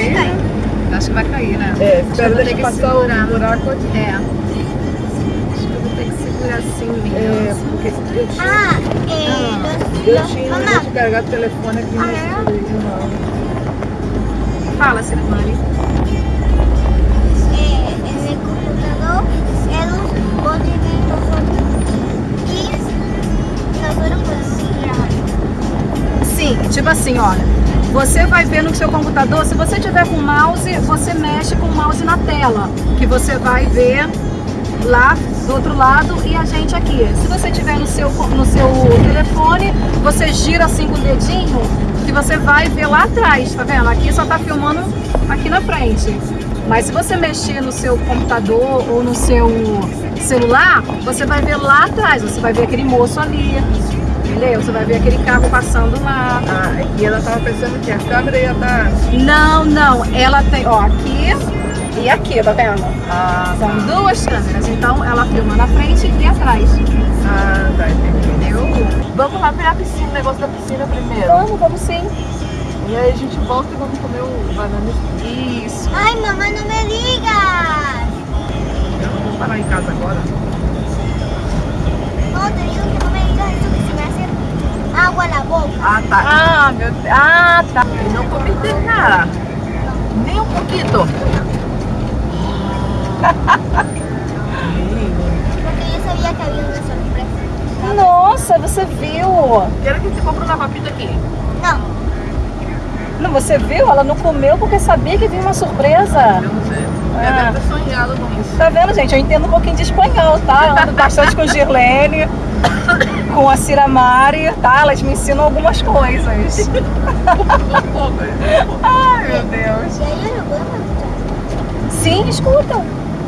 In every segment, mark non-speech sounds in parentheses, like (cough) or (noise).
cair, né? Acho que vai cair, né? É, Acho que eu espera vou ter que passar segurar. o buraco aqui. É. Acho que eu vou ter que segurar assim mesmo. É, porque eu tinha, Ah, eh, los, eu tinha mamá, que carregar o telefone aqui Ah, nesse é? vídeo, não. Fala, en el computador, ellos pueden ver nosotros podemos grabar. Sim, tipo assim, olha. Você vai ver no seu computador, se você tiver com mouse, você mexe com o mouse na tela, que você vai ver lá do outro lado e a gente aqui. Se você tiver no seu, no seu telefone, você gira assim com o dedinho, que você vai ver lá atrás, tá vendo? Aqui só tá filmando aqui na frente. Mas se você mexer no seu computador ou no seu celular, você vai ver lá atrás, você vai ver aquele moço ali, entendeu? Você vai ver aquele carro passando lá. Ah, e ela tava pensando que a câmera ia estar... Não, não, ela tem, ó, aqui e aqui, tá vendo? Ah, São duas câmeras, então ela filma na frente e atrás, ah, tá, entendeu? Vamos lá ver a piscina, o negócio da piscina primeiro. Vamos, vamos sim. E aí a gente volta e vamos comer o banana. Isso. Ay, mamá, no me digas. Eu não vou parar em casa agora. No, te digo que no me digas eso que se me agua la boca. Ah, tá. Ah, meu Deus. Ah, tá. Não cometeu nada. Nem um pouquinho. Porque yo sabía que había una sorpresa. Nossa, você viu? Quero que você compre uma papita aqui. No, Não, você viu? Ela não comeu porque sabia que vinha uma surpresa. Eu não sei. Ah. Eu deve ter sonhado com isso. Tá vendo, gente? Eu entendo um pouquinho de espanhol, tá? Eu ando bastante com Girlene, com a Ciramari, tá? Elas me ensinam algumas coisas. (laughs) Ai, meu Deus. Sim, escuta.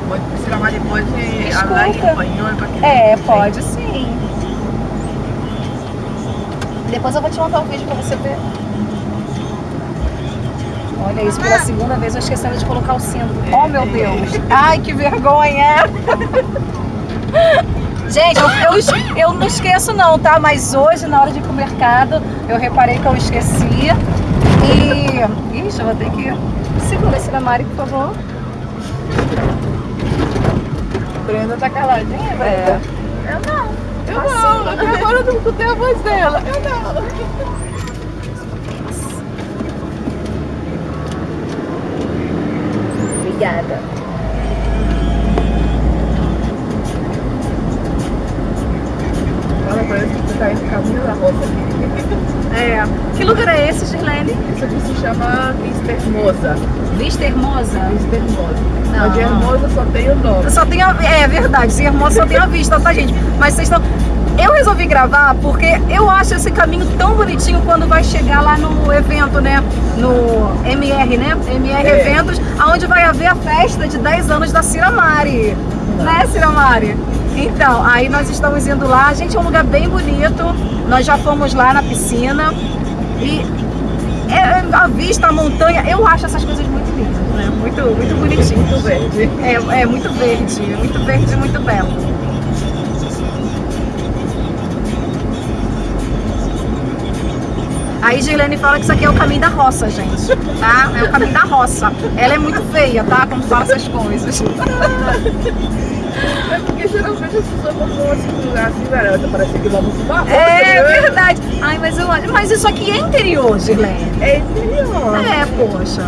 Pode precisar mais depois de Escuta. falar em espanhol É, pode sim. Depois eu vou te mandar um vídeo pra você ver. Olha isso, pela segunda vez eu esquecendo de colocar o cinto. Oh, meu Deus. Ai, que vergonha. (laughs) Gente, eu, eu, eu não esqueço não, tá? Mas hoje, na hora de ir pro mercado, eu reparei que eu esqueci. E... Ixi, eu vou ter que... Segura esse Mari, por favor. Brenda tá caladinha, Brenda? É. Eu não. Eu não. Até agora eu não escutei a voz dela. Eu não. Obrigada. Pra eles que você tá indo caminho da roça aqui. (laughs) É. Que lugar é esse, Girlene? Isso aqui se chama Vista Hermosa. Vista Hermosa? Vista Hermosa. Não. Mas de Hermosa só tem o nome. Só tem a... É verdade, se Hermosa só tem a vista, tá, gente? Mas vocês estão... Eu resolvi gravar porque eu acho esse caminho tão bonitinho quando vai chegar lá no evento, né? No MR, né? MR É. Eventos, onde vai haver a festa de 10 anos da Ciramari. Né, Ciramari? Então, aí nós estamos indo lá. Gente, é um lugar bem bonito. Nós já fomos lá na piscina. E é, a vista, a montanha, eu acho essas coisas muito lindas, né? Muito, muito bonitinho. Muito verde. É, é muito verde, muito verde, muito belo. Aí Gilene fala que isso aqui é o caminho da roça, gente, tá? É o caminho da roça. Ela é muito feia, tá? Quando fala essas coisas. (laughs) É porque geralmente as pessoas vão assim, lugar assim, garota. Parece que vamos roça. É né? verdade. Ai, mas eu acho. Mas isso aqui é interior, Gilene. É interior. É, poxa.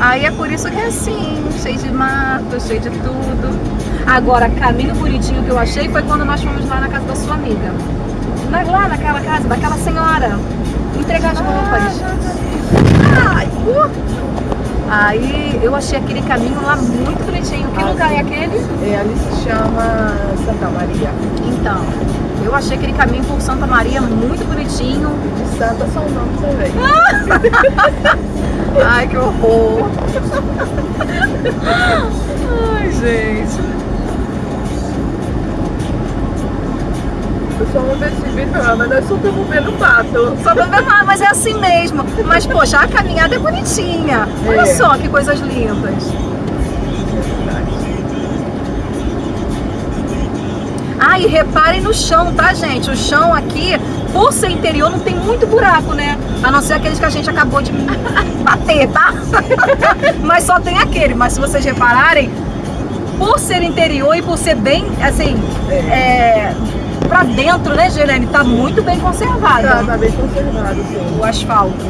Aí é por isso que é assim, cheio de mato, cheio de tudo. Agora, caminho bonitinho que eu achei foi quando nós fomos lá na casa da sua amiga. Na- lá naquela casa, daquela senhora. Entregar as roupas. Ai, pô. Aí eu achei aquele caminho lá muito bonitinho. Que Ah, lugar é aquele? É, ali se chama Santa Maria. Então, eu achei aquele caminho por Santa Maria muito bonitinho. De Santa são nome também. (laughs) Ai, que horror. (laughs) Ai, gente. Ah, mas nós só estamos vendo mato. Só pra ver lá, mas é assim mesmo. Mas, poxa, a caminhada é bonitinha. Olha É. só que coisas lindas. Ah, e reparem no chão, tá, gente? O chão aqui, por ser interior, não tem muito buraco, né? A não ser aqueles que a gente acabou de (laughs) bater, tá? (laughs) Mas só tem aquele. Mas se vocês repararem, por ser interior e por ser bem, assim, é, pra dentro, né, Gelene? Tá muito bem conservado Tá, tá bem conservado, sim. o asfalto.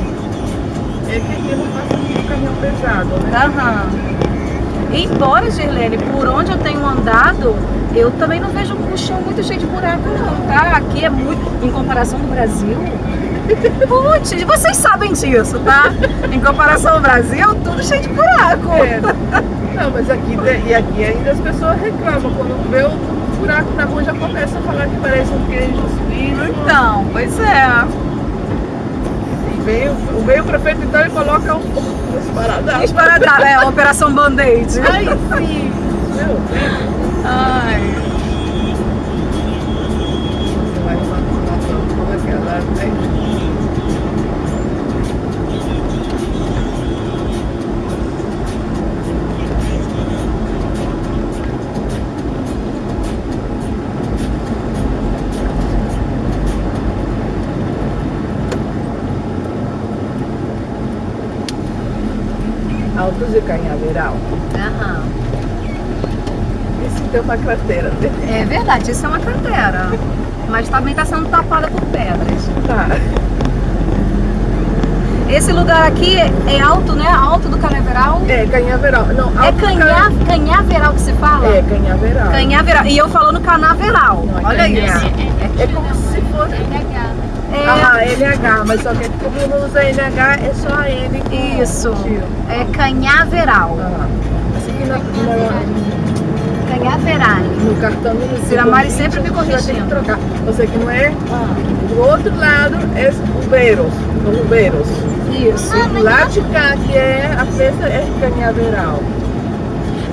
É que aqui não passa muito caminhão pesado, né? Aham. Embora, Gerlene, por onde eu tenho andado, eu também não vejo o chão muito cheio de buraco, não, tá? Aqui é muito, em comparação do Brasil. (laughs) Putz, vocês sabem disso, tá? Em comparação ao Brasil, tudo cheio de buraco. É. Não, mas aqui, e aqui ainda as pessoas reclamam. Quando vê o buraco na rua, já começa a falar que parece um queijo suíço. Então, pois é. Vem, o- vem o prefeito, então, ele coloca um um esparadrapo. Esparadrapo, é, a Operação Band-Aid. Ai, sim. Meu Deus. Ai. Tem uma cratera, né? É verdade, isso é uma cratera. Mas também está sendo tapada por pedras. Tá. Esse lugar aqui é alto, né? Alto do Canaveral. É, Canhaveral. Não, É canha, canhaveral que se fala? É, Canhaveral. Canhaveral. E eu falando canaveral. Não, é Olha canha. isso. É como se fosse. É, Ah, NH, mas só que como não usa NH, é só a N. isso. É canhaveral. Ah, esse aqui na, na, Canhaveral. no cartão do Ciramari sempre me corrigindo. Que trocar. Você que não é? Ah, Do outro lado é Rubeiros. Os Rubeiros. isso. Do lado de cá, que é a festa, é Canhaveral.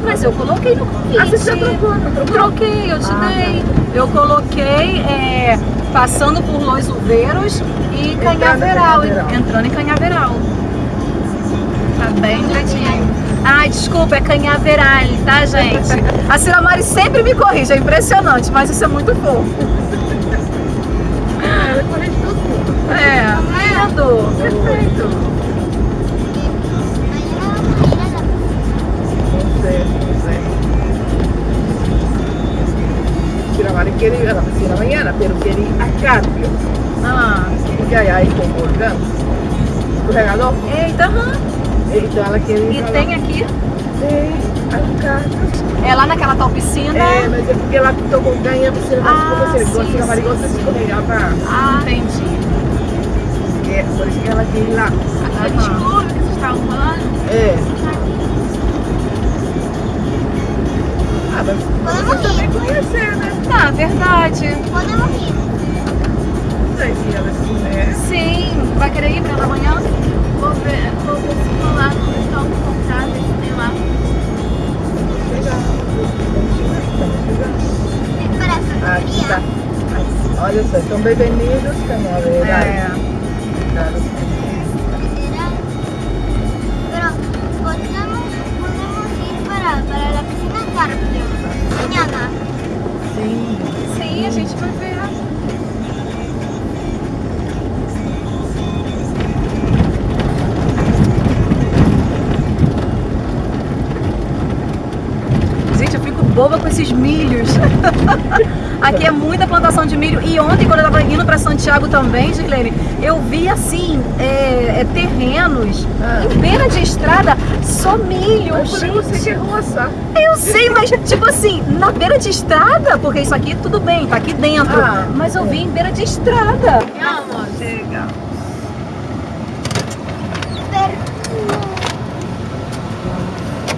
Mas eu coloquei no convite. Ah, você já trocou, não trocou? Troquei, eu te Ah, dei. Eu coloquei é, passando por Los Uveiros e Entrando em Canhaveral. Canhaveral. Entrando em Canhaveral. Tá bem direitinho. Ai, desculpa, é Canhaveral, tá, gente? A Ciramari sempre me corrige, é impressionante, mas isso é muito fofo. Ela corrige tudo. É, lindo. Perfeito. Sei, não sei. Ciramari quería, no, sí, en la mañana, pero a cambio. Ah, Porque aí aí com o organo, escorregador, eita, então ela queria E falar, tem aqui, Tem, é lá naquela tal piscina. É, mas é porque ela pintou com ganha, você não Ah, como você sim, gosta, Ciramari gosta de escorregar pra... Ah, entendi. É, por isso que ela ir lá. Aquela desculpa que vocês estavam falando. É. Ah, mas Podemos você também ir. conhecer, né? Tá, verdade. Podemos ir. Não sei se ela se. Sim. Vai querer ir pra amanhã? Olha só, então bem-vindos, Canhaveral. É. boba com esses milhos. (laughs) Aqui é muita plantação de milho. E ontem, quando eu tava indo pra Santiago também, Gislene, eu vi assim, é, é, terrenos Ah. em beira de estrada, só milho. Eu falei, você quer roçar. Eu sei, mas tipo assim, na beira de estrada, porque isso aqui tudo bem, tá aqui dentro. Ah, mas eu vi em beira de estrada. Vamos. Chega.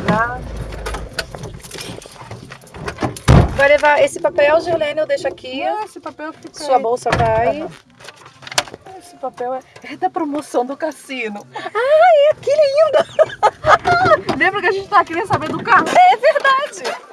Lá. Vai levar esse papel, Giolene, eu deixo aqui. Ah, esse papel fica Sua aí. bolsa vai. Aham. Esse papel é, é da promoção do cassino. Ai, que lindo! (laughs) Lembra que a gente tá querendo saber do carro? É verdade.